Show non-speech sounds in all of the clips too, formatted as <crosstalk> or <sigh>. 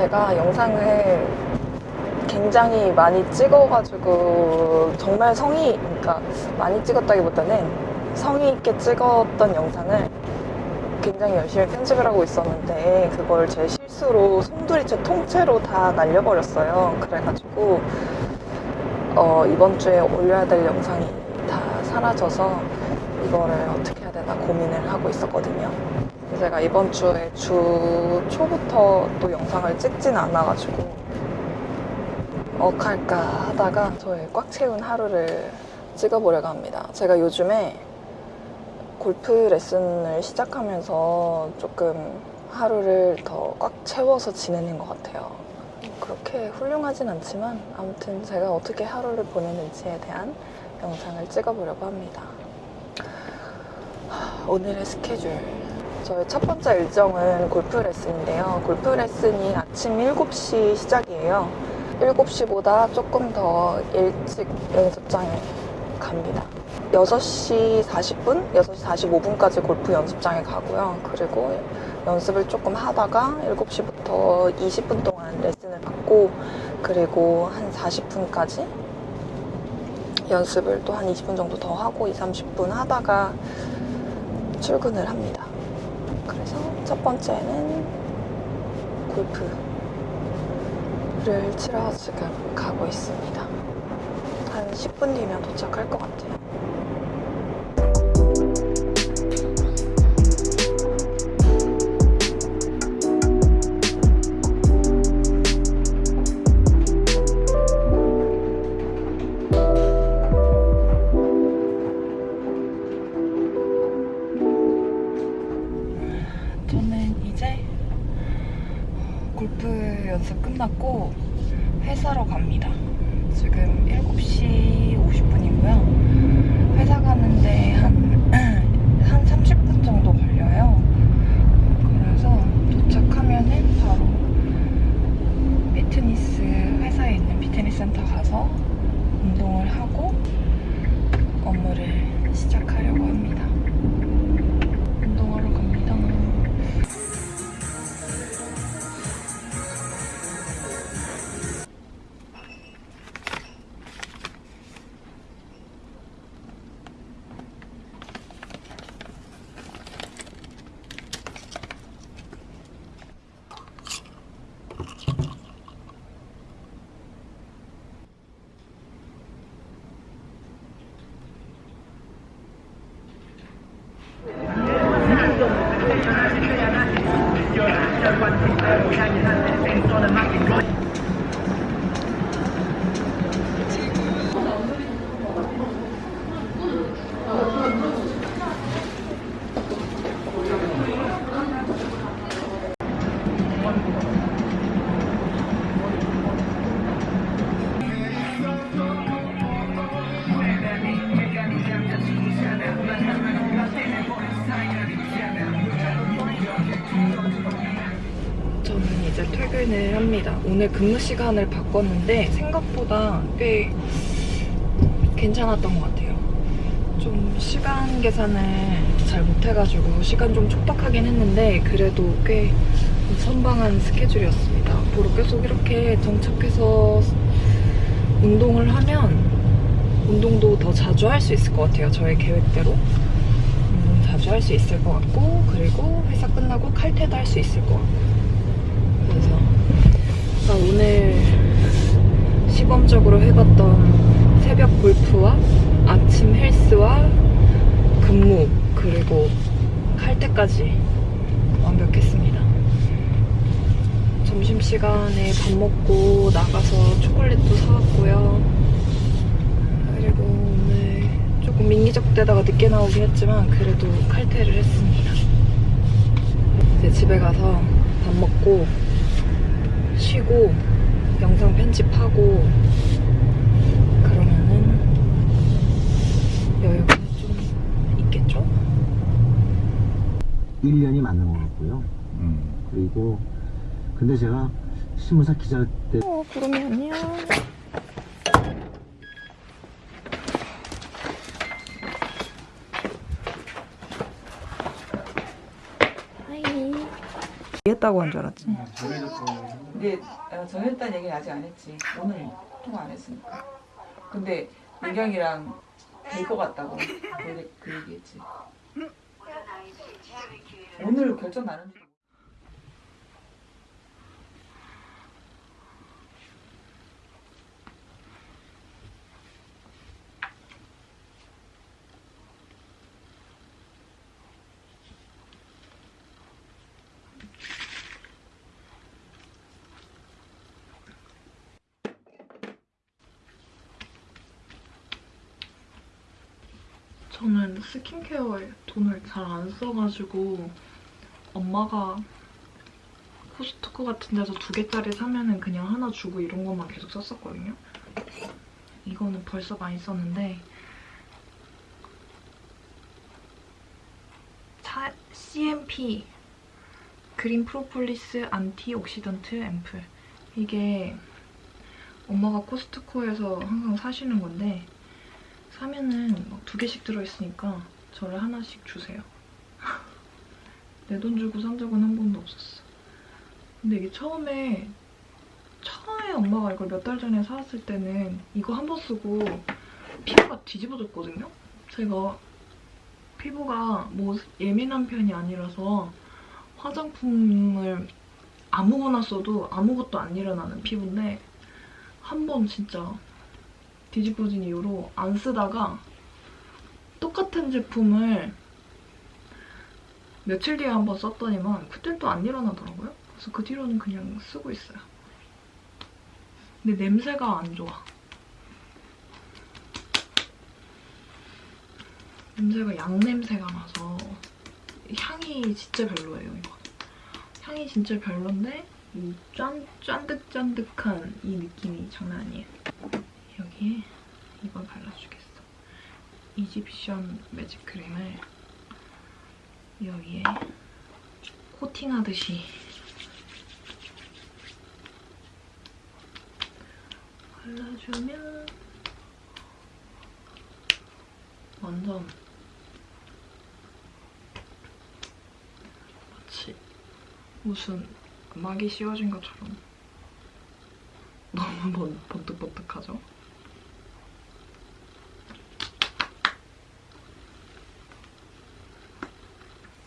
제가 영상을 굉장히 많이 찍어가지고 정말 성의, 그러니까 많이 찍었다기보다는 성의 있게 찍었던 영상을 굉장히 열심히 편집을 하고 있었는데 그걸 제 실수로 송두리째 통째로 다 날려버렸어요. 그래가지고 어, 이번 주에 올려야 될 영상이 다 사라져서 이거를 어떻게 해야 되나 고민을 하고 있었거든요. 제가 이번 주에 주 초부터 또 영상을 찍진 않아가지고 억할까 하다가 저의 꽉 채운 하루를 찍어보려고 합니다. 제가 요즘에 골프 레슨을 시작하면서 조금 하루를 더 꽉 채워서 지내는 것 같아요. 그렇게 훌륭하진 않지만 아무튼 제가 어떻게 하루를 보내는지에 대한 영상을 찍어보려고 합니다. 하, 오늘의 스케줄. 저의 첫 번째 일정은 골프 레슨인데요. 골프 레슨이 아침 7시 시작이에요. 7시보다 조금 더 일찍 연습장에 갑니다. 6시 40분, 6시 45분까지 골프 연습장에 가고요. 그리고 연습을 조금 하다가 7시부터 20분 동안 레슨을 받고 그리고 한 40분까지 연습을 또 한 20분 정도 더 하고 2, 30분 하다가 출근을 합니다. 그래서 첫 번째는 골프를 치러 지금 가고 있습니다. 한 10분 뒤면 도착할 것 같아요. 회사로 갑니다. 지금 7시 50분이고요. 회사 가는데 한, <clears throat> 한 30분 정도 걸려요. 그래서 도착하면은 바로 피트니스, 회사에 있는 피트니스 센터 가서 운동을 하고 업무를 시작하려고 합니다. 오늘 근무 시간을 바꿨는데 생각보다 꽤 괜찮았던 것 같아요. 좀 시간 계산을 잘 못해가지고 시간 좀 촉박하긴 했는데 그래도 꽤 선방한 스케줄이었습니다. 앞으로 계속 이렇게 정착해서 운동을 하면 운동도 더 자주 할 수 있을 것 같아요. 저의 계획대로. 운동 자주 할 수 있을 것 같고 그리고 회사 끝나고 칼퇴도 할 수 있을 것 같고 나 오늘 시범적으로 해봤던 새벽 골프와 아침 헬스와 근무 그리고 칼퇴까지 완벽했습니다. 점심시간에 밥 먹고 나가서 초콜릿도 사왔고요. 그리고 오늘 조금 민기적대다가 늦게 나오긴 했지만 그래도 칼퇴를 했습니다. 이제 집에 가서 밥 먹고 쉬고 영상 편집하고 그러면은 여유가 좀 있겠죠? 1년이 맞는 것 같고요. 음. 그리고 근데 제가 신문사 기자 때 어, 구름이 안녕. 이했다고 한 줄 알았지? 근데 어, 정했다는 얘기는 아직 안 했지. 오늘 통화 안 했으니까. 근데 민경이랑 될 것 같다고 그, 그 얘기했지. 오늘 결정 나는 저는 skincare에 돈을 잘 안 써가지고 엄마가 코스트코 같은 데서 두 개짜리 사면 은 그냥 하나 주고 이런 것만 계속 썼었거든요. 이거는 벌써 많이 썼는데 차, CNP green propolis antioxidant 앰플 이게 엄마가 코스트코에서 항상 사시는 건데 사면은 막 두 개씩 들어있으니까 저를 하나씩 주세요. <laughs> 내 돈 주고 산 적은 한 번도 없었어. 근데 이게 처음에 처음에 엄마가 이걸 몇 달 전에 사왔을 때는 이거 한 번 쓰고 피부가 뒤집어졌거든요? 제가 피부가 뭐 예민한 편이 아니라서 화장품을 아무거나 써도 아무것도 안 일어나는 피부인데 한 번 진짜 뒤집어진 이후로 안 쓰다가 똑같은 제품을 며칠 뒤에 한번 썼더니만 그땐 또 안 일어나더라고요. 그래서 그 뒤로는 그냥 쓰고 있어요. 근데 냄새가 안 좋아. 냄새가 양 냄새가 나서 향이 진짜 별로예요, 이거. 향이 진짜 별론데 이 짠, 짠득짠득한 이 느낌이 장난 아니에요. 여기에 이걸 발라주겠어. 이집션 매직 크림을 여기에 코팅하듯이 발라주면 완전 마치 무슨 막이 씌워진 것처럼 너무 번, 번뜩번뜩하죠?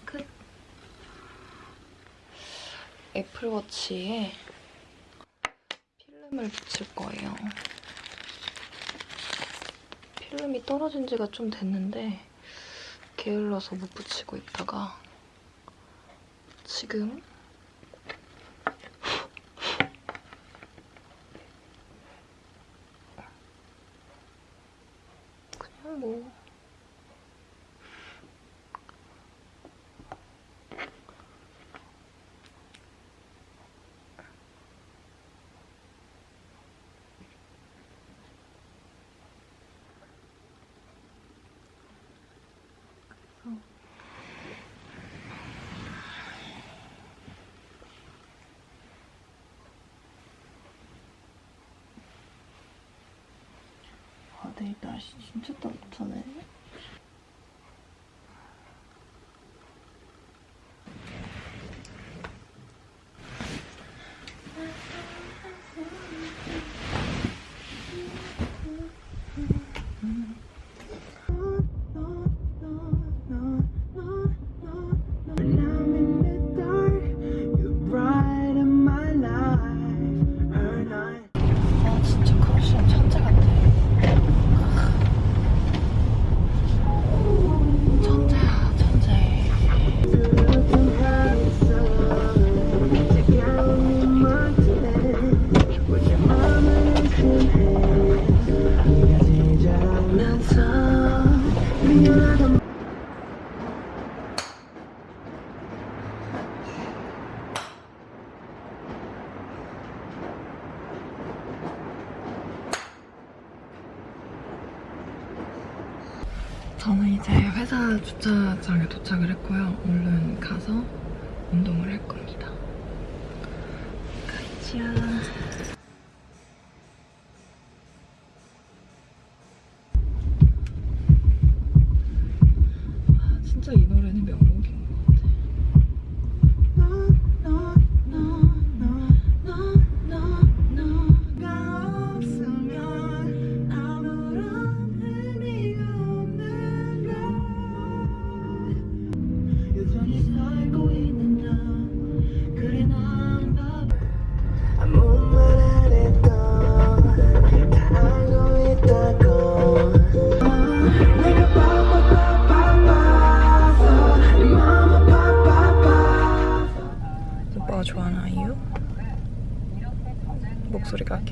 끝. 애플워치에 필름을 붙일 거예요. 필름이 떨어진 지가 좀 됐는데 게을러서 못 붙이고 있다가 지금 그냥 뭐 아, 내일 날씨 진짜 따뜻하네. 주차장에 도착을 했고요. 얼른 가서 운동을 할 겁니다. 와,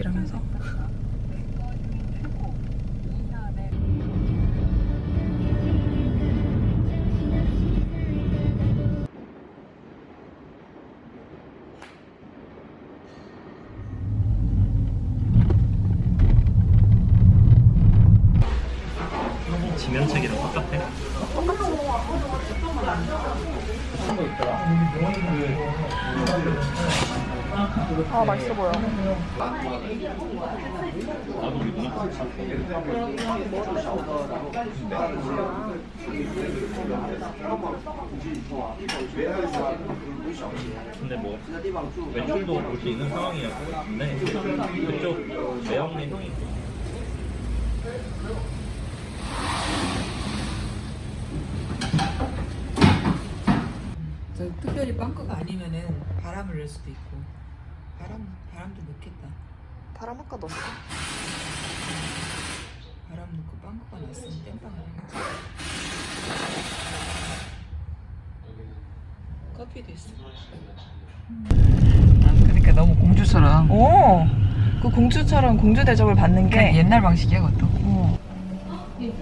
아끼라면서? 아 맛있어 보여. 근데 뭐 외출도 볼 수 있는 상황이었고 근데 그쪽 매형네 형이 저 특별히 빵커가 아니면은 바람을 넣을 수도 있고 바람 바람도 넣겠다. 바람 아까 넣었어. 바람 넣고 빵커가 났으면 땜빵을 해야지. 커피도 있어. 아, 그러니까 너무 공주처럼 오, 그 공주처럼 공주 대접을 받는 게 옛날 방식이야 그것도. 어. 근데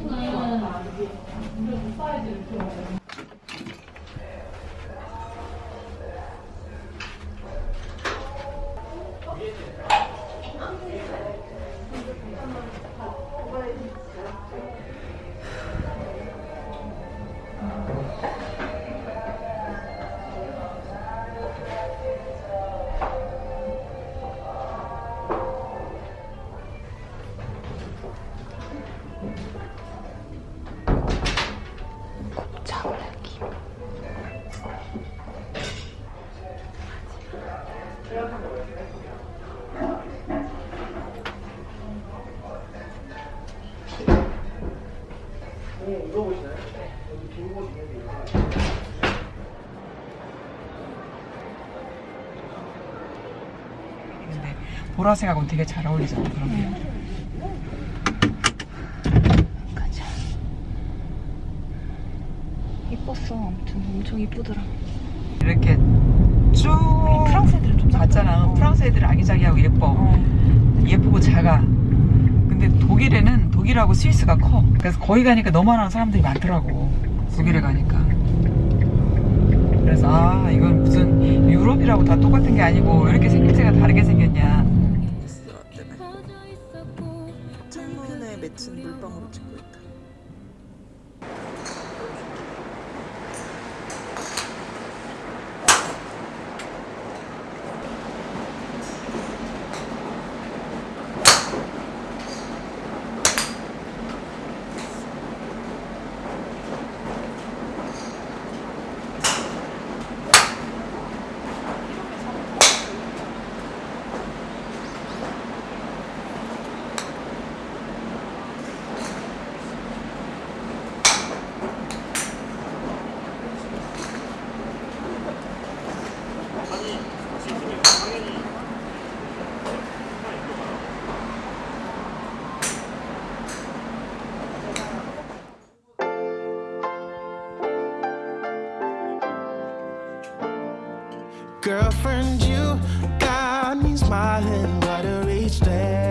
보라색하고는 되게 잘 어울리잖아 그런 게. 가자. 이뻤어. 아무튼 엄청 이쁘더라. 이렇게 쭉 프랑스 애들은 좀 봤잖아. 작아. 프랑스 애들 아기자기하고 예뻐. 예쁘고 작아. 근데 독일에는 독일하고 스위스가 커. 그래서 거기 가니까 너만한 사람들이 많더라고. 독일에 가니까. 그래서 아 이건 무슨 유럽이라고 다 똑같은 게 아니고 왜 이렇게 생김새가 다르게 생겼냐. 창문에 맺힌 물방울을 찍고 Girlfriend, you got me smiling, but I reached there.